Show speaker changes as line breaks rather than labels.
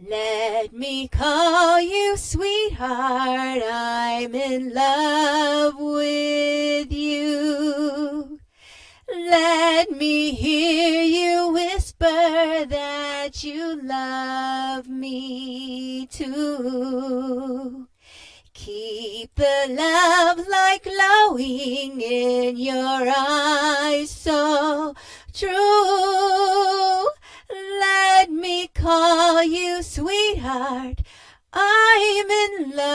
Let me call you sweetheart, I'm in love with you. Let me hear you whisper that you love me too. Keep the love light glowing in your eyes so true. Call you sweetheart. I'm in love